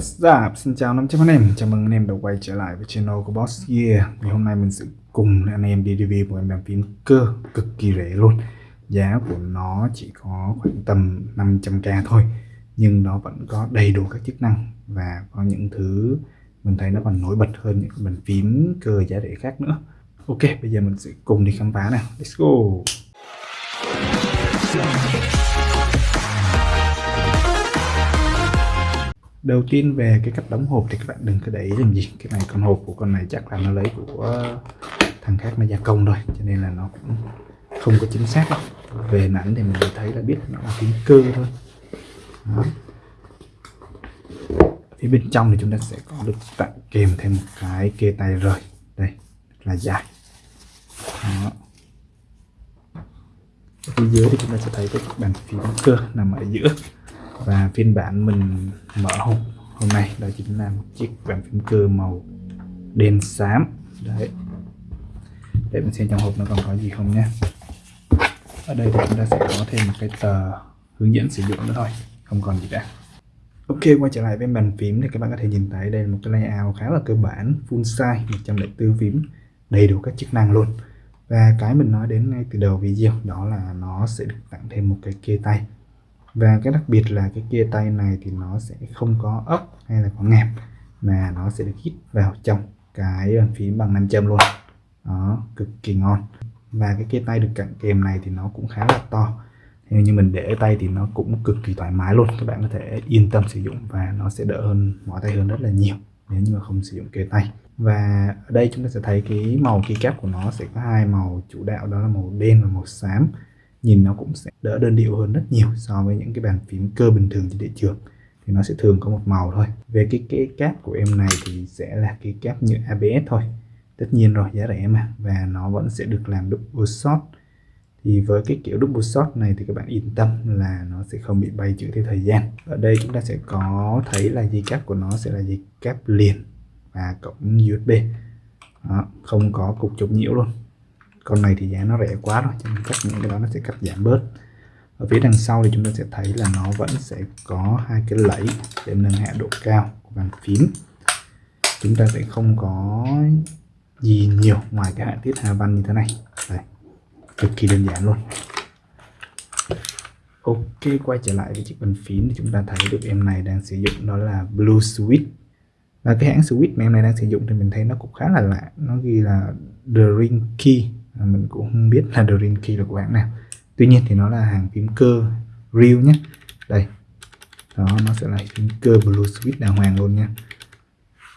What's up? Xin chào 500 anh em, chào mừng anh em đã quay trở lại với channel của Boss Gear. Ngày hôm nay mình sẽ cùng anh em đi review một em bàn phím cơ cực kỳ rẻ luôn. Giá của nó chỉ có khoảng tầm 500k thôi Nhưng nó vẫn có đầy đủ các chức năng Và có những thứ mình thấy nó còn nổi bật hơn những bàn phím cơ giá rẻ khác nữa. Ok, bây giờ mình sẽ cùng đi khám phá nào. Let's go! Đầu tiên về cái cách đóng hộp thì các bạn đừng có để ý làm gì. Cái này con hộp của con này chắc là nó lấy của thằng khác nó gia công rồi cho nên là nó cũng không có chính xác. Đâu về nảnh thì mình thấy là biết nó là phím cơ thôi. Đó. phía bên trong thì chúng ta sẽ có được tặng kèm thêm một cái kê tay rời. Đây là dài. Đó. phía dưới thì chúng ta sẽ thấy cái bàn phím cơ nằm ở giữa và phiên bản mình mở hộp hôm nay, đó chính là một chiếc bàn phím cơ màu đen xám. Đấy. Để mình xem trong hộp nó còn có gì không nhé. Ở đây thì chúng ta sẽ có thêm một cái tờ hướng dẫn sử dụng nữa thôi, không còn gì cả. Ok, quay trở lại với bàn phím thì các bạn có thể nhìn thấy đây là một cái layout khá là cơ bản, full size 104 phím, đầy đủ các chức năng luôn. Và cái mình nói đến ngay từ đầu video, đó là nó sẽ được tặng thêm một cái kê tay và cái đặc biệt là cái kia tay này thì nó sẽ không có ốc hay là có ngẹp mà nó sẽ được hít vào trong cái bàn phím bằng nam châm luôn. Đó, cực kỳ ngon. Và cái kia tay được cạnh kèm này thì nó cũng khá là to. Nếu như mình để tay thì nó cũng cực kỳ thoải mái luôn. Các bạn có thể yên tâm sử dụng và nó sẽ đỡ hơn, mỏi tay hơn rất là nhiều nếu như mà không sử dụng kê tay. Và ở đây chúng ta sẽ thấy cái màu keycap của nó sẽ có hai màu chủ đạo, đó là màu đen và màu xám nhìn nó cũng sẽ đỡ đơn điệu hơn rất nhiều so với những cái bàn phím cơ bình thường trên thị trường. Thì nó sẽ thường có một màu thôi. Về cái cái cáp của em này thì sẽ là cái cáp như ABS thôi. Tất nhiên rồi giá rẻ mà. Và nó vẫn sẽ được làm double shot thì với cái kiểu double shot này thì các bạn yên tâm là nó sẽ không bị bay chữ theo thời gian. Ở đây chúng ta sẽ có thấy là dây cáp của nó sẽ là dây cáp liền và cổng USB Đó, không có cục chống nhiễu luôn con này thì giá nó rẻ quá rồi, cho nên chắc những cái đó nó sẽ cắt giảm bớt. Ở phía đằng sau thì chúng ta sẽ thấy là nó vẫn sẽ có hai cái lẫy để nâng hạ độ cao của bàn phím. Chúng ta sẽ không có gì nhiều ngoài cái hạ tiết hà văn như thế này. Đây, cực kỳ đơn giản luôn. Ok, quay trở lại với chiếc bàn phím thì chúng ta thấy được em này đang sử dụng đó là blue switch và cái hãng switch mà em này đang sử dụng thì mình thấy nó cũng khá là lạ. Nó ghi là the ring key. À, mình cũng không biết là Dream Key là của hãng nào. Tuy nhiên thì nó là hàng phím cơ real nhé. Đây. Đó nó sẽ là phím cơ blue switch đàng hoàng luôn nha.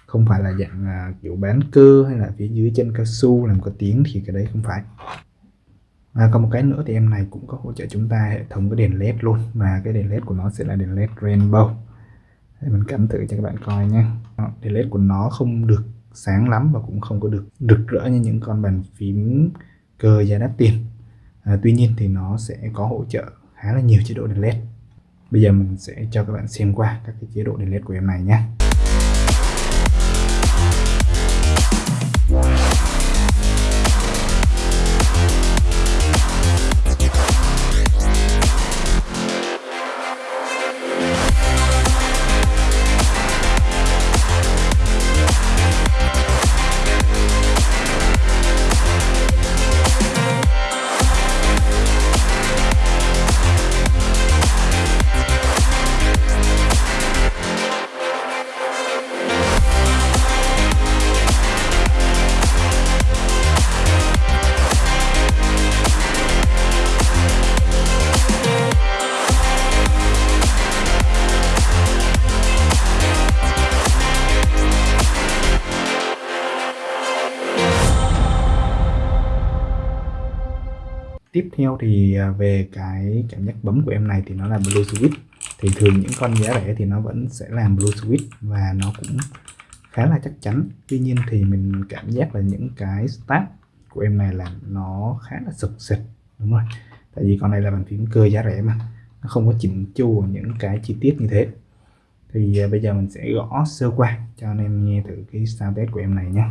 Không phải là dạng uh, kiểu bán cơ hay là phía dưới chân cao su làm có tiếng thì cái đấy không phải. Và còn một cái nữa thì em này cũng có hỗ trợ chúng ta hệ thống cái đèn led luôn. Và cái đèn led của nó sẽ là đèn led rainbow. Để mình cắm thử cho các bạn coi nha đèn led của nó không được sáng lắm và cũng không có được rực rỡ như những con bàn phím cơ giá đắt tiền. À, tuy nhiên thì nó sẽ có hỗ trợ khá là nhiều chế độ đèn led bây giờ mình sẽ cho các bạn xem qua các cái chế độ đèn led của em này nhé. Theo thì à, về cái cảm giác bấm của em này thì nó là blue switch. Thì thường những con giá rẻ thì nó vẫn sẽ làm blue switch và nó cũng khá là chắc chắn. Tuy nhiên thì mình cảm giác là những cái start của em này là nó khá là sực sịch, đúng rồi tại vì con này là bàn phím cơ giá rẻ mà, nó không có chỉnh chu những cái chi tiết như thế. Thì à, bây giờ mình sẽ gõ sơ qua cho anh em nghe thử cái sound test của em này nhé.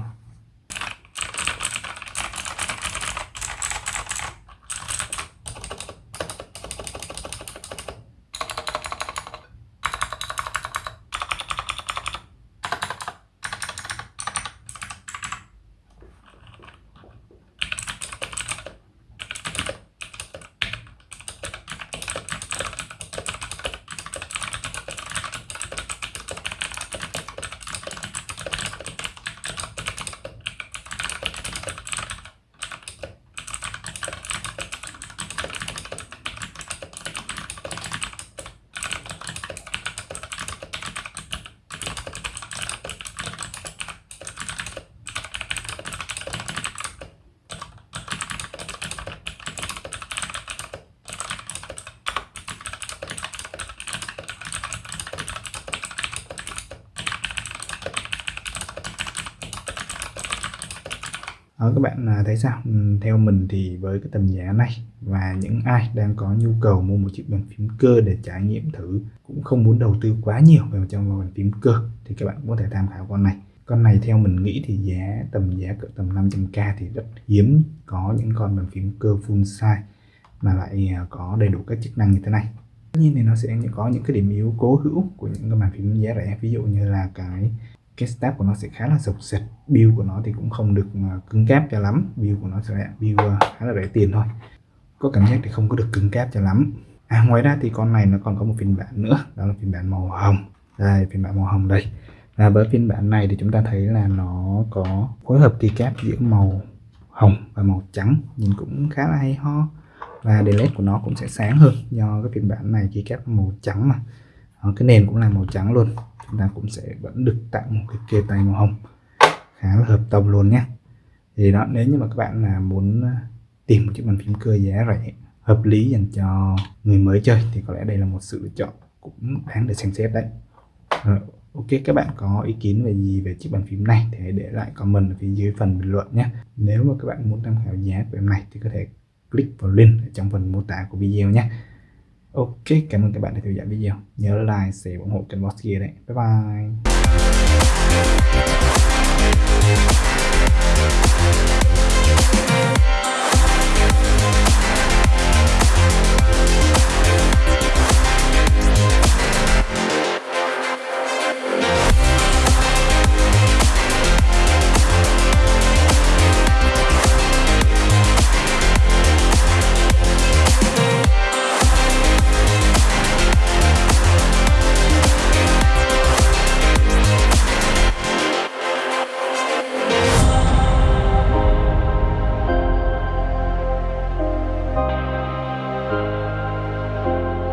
Đó, các bạn à, thấy sao? Ừ, theo mình thì với cái tầm giá này và những ai đang có nhu cầu mua một chiếc bàn phím cơ để trải nghiệm thử cũng không muốn đầu tư quá nhiều vào trong bàn phím cơ thì các bạn cũng có thể tham khảo con này. Con này theo mình nghĩ thì giá tầm giá cỡ tầm 500k thì rất hiếm có những con bàn phím cơ full size mà lại à, có đầy đủ các chức năng như thế này. Tất nhiên thì nó sẽ có những cái điểm yếu cố hữu của những cái bàn phím giá rẻ ví dụ như là cái cái step của nó sẽ khá là sộc sệt build của nó thì cũng không được à, cứng cáp cho lắm. Build của nó sẽ build à, khá là rẻ tiền thôi. Có cảm giác thì không có được cứng cáp cho lắm. À, ngoài ra thì con này nó còn có một phiên bản nữa. Đó là phiên bản màu hồng. Đây phiên bản màu hồng đây. Và với phiên bản này thì chúng ta thấy là nó có phối hợp keycap giữa màu hồng và màu trắng. Nhìn cũng khá là hay ho. Và đèn led của nó cũng sẽ sáng hơn do cái phiên bản này keycap màu trắng mà. Đó, cái nền cũng là màu trắng luôn chúng ta cũng sẽ vẫn được tặng một cái kê tay màu hồng. Khá là hợp tông luôn nhé. Thì đó nếu như mà các bạn là muốn à, tìm một chiếc bàn phím cơ giá rẻ hợp lý dành cho người mới chơi thì có lẽ đây là một sự lựa chọn cũng đáng để xem xét đấy. Rồi, ok các bạn có ý kiến về gì về chiếc bàn phím này thì hãy để lại comment ở phía dưới phần bình luận nhé. Nếu mà các bạn muốn tham khảo giá của em này thì có thể click vào link ở trong phần mô tả của video nhé. Ok, cảm ơn các bạn đã theo dõi video. Nhớ like, share ủng hộ kênh Boss kia đấy. Bye bye.